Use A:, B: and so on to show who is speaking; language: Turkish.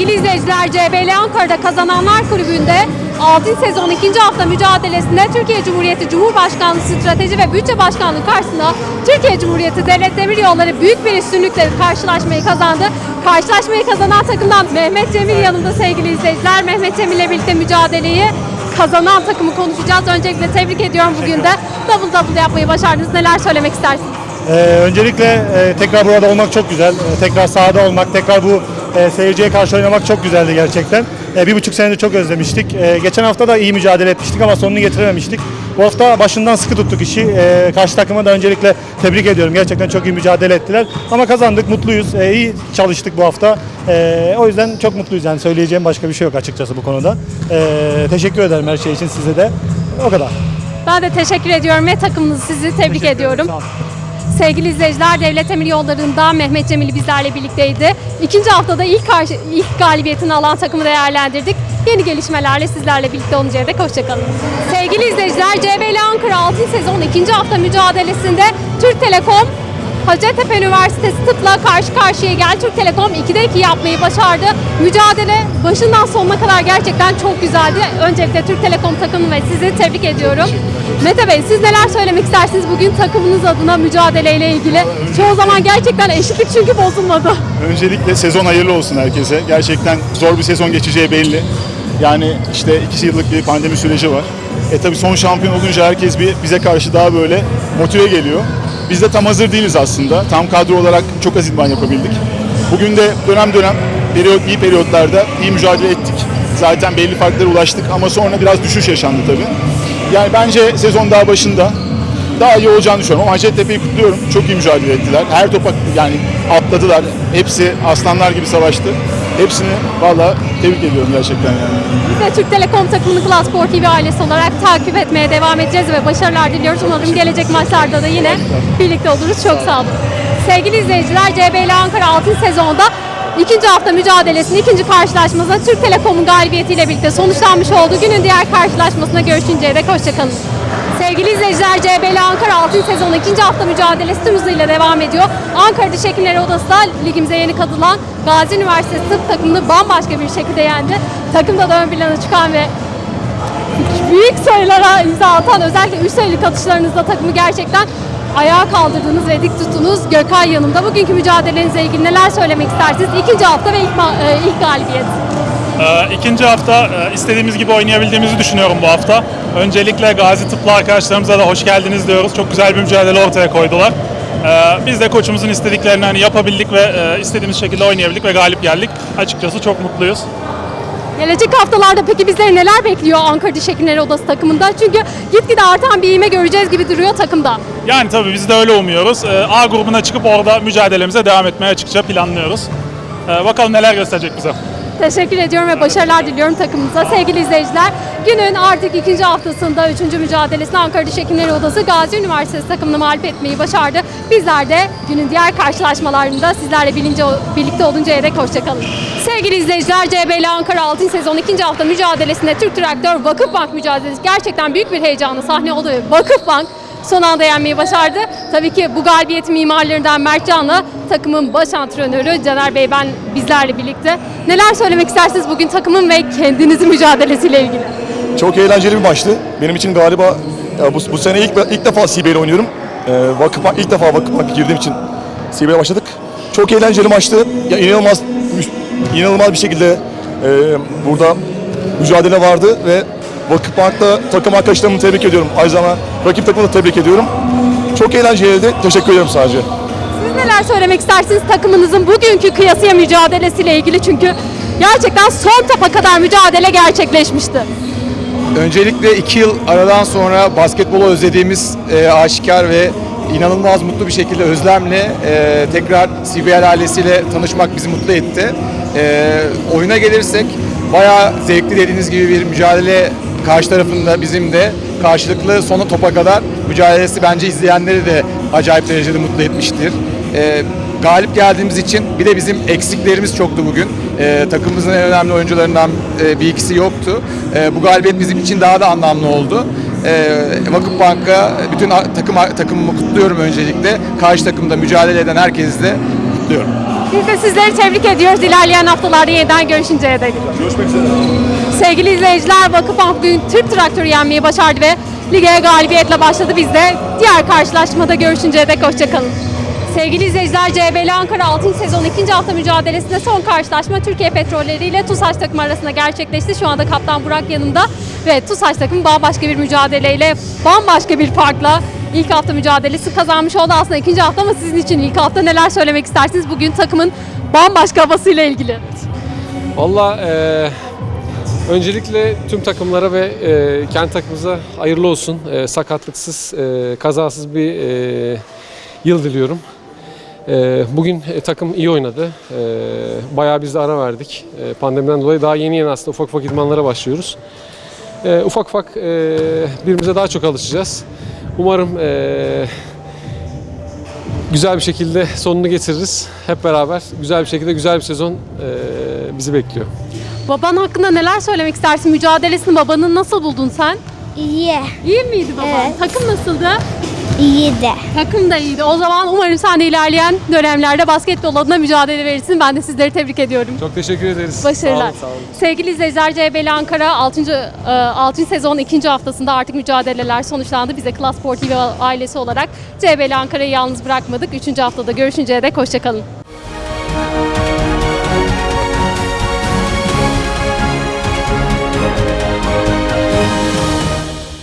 A: Sevgili izleyiciler, CBL Ankara'da Kazananlar Kulübü'nde 6. sezon 2. hafta mücadelesinde Türkiye Cumhuriyeti Cumhurbaşkanlığı Strateji ve Bütçe Başkanlığı karşısında Türkiye Cumhuriyeti Devlet Demiryolları büyük bir üstünlükle karşılaşmayı kazandı. Karşılaşmayı kazanan takımdan Mehmet Cemil yanımda sevgili izleyiciler. Mehmet Cemil ile birlikte mücadeleyi kazanan takımı konuşacağız. Öncelikle tebrik ediyorum bugün de. Double double yapmayı başardınız. Neler söylemek istersiniz?
B: Ee, öncelikle e, tekrar burada olmak çok güzel. Ee, tekrar sahada olmak, tekrar bu e, seyirciye karşı oynamak çok güzeldi gerçekten. E, bir buçuk senedir çok özlemiştik. E, geçen hafta da iyi mücadele etmiştik ama sonunu getirememiştik. Bu hafta başından sıkı tuttuk işi. E, karşı takıma da öncelikle tebrik ediyorum. Gerçekten çok iyi mücadele ettiler. Ama kazandık, mutluyuz. E, iyi çalıştık bu hafta. E, o yüzden çok mutluyuz. Yani söyleyeceğim başka bir şey yok açıkçası bu konuda. E, teşekkür ederim her şey için size de. O kadar.
A: Ben de teşekkür ediyorum ve takımınızı sizi tebrik ediyorum.
B: Sağ olun.
A: Sevgili izleyiciler, Devlet Demir Yolları'nda Mehmet Cemil bizlerle birlikteydi. İkinci haftada ilk, karşı, ilk galibiyetini alan takımı değerlendirdik. Yeni gelişmelerle sizlerle birlikte oluncaya dek hoşçakalın. Sevgili izleyiciler, CBL Ankara 6. sezon ikinci hafta mücadelesinde Türk Telekom Hacettepe Üniversitesi tıpla karşı karşıya geldi. Türk Telekom 2'de 2 yapmayı başardı. Mücadele başından sonuna kadar gerçekten çok güzeldi. Öncelikle Türk Telekom takımı ve sizi tebrik ediyorum. Mete Bey siz neler söylemek istersiniz bugün takımınız adına mücadeleyle ilgili? Çoğu zaman gerçekten eşitlik çünkü bozulmadı.
C: Öncelikle sezon hayırlı olsun herkese. Gerçekten zor bir sezon geçeceği belli. Yani işte iki yıllık bir pandemi süreci var. E tabi son şampiyon olunca herkes bir bize karşı daha böyle motive geliyor. Biz de tam hazır değiliz aslında. Tam kadro olarak çok az idman yapabildik. Bugün de dönem dönem periyot, iyi periyotlarda iyi mücadele ettik. Zaten belli farklara ulaştık ama sonra biraz düşüş yaşandı tabii. Yani bence sezon daha başında daha iyi olacağını düşünüyorum. Ama Hacettepe'yi kutluyorum. Çok iyi mücadele ettiler. Her topa yani atladılar. Hepsi aslanlar gibi savaştı. Hepsini valla tebrik ediyorum gerçekten yani.
A: Biz de Türk Telekom takımını Klas Spor TV ailesi olarak takip etmeye devam edeceğiz ve başarılar diliyoruz. Umarım gelecek maçlarda da yine birlikte oluruz. Çok sağ olun. Sevgili izleyiciler, CBL Ankara 6. sezonda ikinci hafta mücadelesinin ikinci karşılaşmasında Türk Telekom'un galibiyetiyle birlikte sonuçlanmış oldu. Günün diğer karşılaşmasına görüşünceye dek hoşçakalın. Sevgili izleyiciler, CBL Ankara 6. sezon ikinci hafta mücadelesi tüm hızıyla devam ediyor. Ankara Diş Hekimleri Odası da ligimize yeni katılan Gazi Üniversitesi tıp takımını bambaşka bir şekilde yendi. Takımda da ön plana çıkan ve büyük sayılara imza atan özellikle üst sayılık atışlarınızla takımı gerçekten ayağa kaldırdınız ve dik tuttunuz. Gökay yanımda. Bugünkü mücadelenizle ilgili neler söylemek istersiniz? İkinci hafta ve ilk, e, ilk galibiyet.
D: Ee, İkinci hafta e, istediğimiz gibi oynayabildiğimizi düşünüyorum bu hafta. Öncelikle Gazi Tıplı arkadaşlarımıza da hoş geldiniz diyoruz. Çok güzel bir mücadele ortaya koydular. Ee, Biz de koçumuzun istediklerini hani yapabildik ve e, istediğimiz şekilde oynayabildik ve galip geldik. Açıkçası çok mutluyuz.
A: Gelecek haftalarda peki bizleri neler bekliyor Ankara Diş Hekimleri Odası takımında? Çünkü gitgide artan bir iğme göreceğiz gibi duruyor takımda.
D: Yani tabii biz de öyle umuyoruz. Ee, A grubuna çıkıp orada mücadelemize devam etmeye açıkça planlıyoruz. Ee, Bakalım neler gösterecek bize.
A: Teşekkür ediyorum ve başarılar diliyorum takımımıza. Sevgili izleyiciler, günün artık ikinci haftasında üçüncü mücadelesinde Ankara Diş Hekimleri Odası Gazi Üniversitesi takımını mağlup etmeyi başardı. Bizler de günün diğer karşılaşmalarında sizlerle bilince, birlikte oluncaya dek hoşçakalın. Sevgili izleyiciler, CBL Ankara 6. sezon ikinci hafta mücadelesinde Türk Traktör Vakıfbank mücadelesi gerçekten büyük bir heyecanı sahne oldu Vakıfbank son anda yenmeyi başardı. Tabii ki bu galibiyet mimarlarından Mert Can'la takımın baş antrenörü Caner Bey ben bizlerle birlikte. Neler söylemek istersiniz bugün takımın ve kendinizin mücadelesiyle ilgili?
E: Çok eğlenceli bir maçtı. Benim için galiba bu, bu sene ilk ilk defa CBL oynuyorum. Ee, vakıf ilk defa vakıf girdiğim için CBL başladık. Çok eğlenceli maçtı. Ya inanılmaz inanılmaz bir şekilde e, burada mücadele vardı ve Vakıfbank'ta takım arkadaşlarımı tebrik ediyorum. Aynı zamanda rakip takımı da tebrik ediyorum. Çok eğlenceliydi. Teşekkür ederim sadece.
A: Siz neler söylemek istersiniz takımınızın bugünkü kıyasıya mücadelesiyle ilgili çünkü gerçekten son topa kadar mücadele gerçekleşmişti.
F: Öncelikle iki yıl aradan sonra basketbolu özlediğimiz e, aşikar ve inanılmaz mutlu bir şekilde özlemle e, tekrar CBL ailesiyle tanışmak bizi mutlu etti. E, oyuna gelirsek bayağı zevkli dediğiniz gibi bir mücadele karşı tarafında bizim de karşılıklı sona topa kadar mücadelesi bence izleyenleri de acayip derecede mutlu etmiştir. E, galip geldiğimiz için bir de bizim eksiklerimiz çoktu bugün. Ee, takımımızın en önemli oyuncularından e, bir ikisi yoktu. Ee, bu galibiyet bizim için daha da anlamlı oldu. Ee, Vakıfbank'a bütün takım takımımı kutluyorum öncelikle. Karşı takımda mücadele eden herkesi de kutluyorum.
A: Biz de sizleri tebrik ediyoruz. İlerleyen haftalarda yeniden görüşünceye dek.
E: Görüşmek üzere.
A: Sevgili izleyiciler, Vakıfbank bugün Türk Traktörü yenmeyi başardı ve lige galibiyetle başladı. Biz de diğer karşılaşmada görüşünceye dek hoşçakalın. Sevgili izleyiciler, CBL Ankara 6. sezon 2. hafta mücadelesinde son karşılaşma Türkiye Petrolleri ile TUSAŞ takımı arasında gerçekleşti. Şu anda Kaptan Burak yanımda ve TUSAŞ takımı bambaşka bir mücadeleyle, bambaşka bir farkla ilk hafta mücadelesi kazanmış oldu. Aslında ikinci hafta ama sizin için ilk hafta neler söylemek istersiniz? Bugün takımın bambaşka havasıyla ilgili.
G: Valla eee, öncelikle tüm takımlara ve eee kendi takımımıza hayırlı olsun. Eee, sakatlıksız, eee, kazasız bir eee, yıl diliyorum. Eee, bugün e, takım iyi oynadı. Eee, bayağı biz de ara verdik. Eee, pandemiden dolayı daha yeni yeni aslında ufak ufak idmanlara başlıyoruz. Eee, ufak ufak eee, birbirimize daha çok alışacağız. Umarım eee, güzel bir şekilde sonunu getiririz. Hep beraber güzel bir şekilde güzel bir sezon eee, bizi bekliyor.
A: Baban hakkında neler söylemek istersin? Mücadelesini babanın nasıl buldun sen?
H: İyi.
A: İyi miydi baban?
H: Evet.
A: Takım nasıldı?
H: İyi de.
A: Takım da iyiydi. O zaman umarım sen de ilerleyen dönemlerde basketbol adına mücadele verirsin. Ben de sizleri tebrik ediyorum.
G: Çok teşekkür ederiz.
A: Başarılar.
G: Sağ olun, sağ olun.
A: Sevgili izleyiciler CBL Ankara 6. 6. sezon 2. haftasında artık mücadeleler sonuçlandı. Biz de Klas Spor TV ailesi olarak CBL Ankara'yı yalnız bırakmadık. 3. haftada görüşünceye dek hoşçakalın.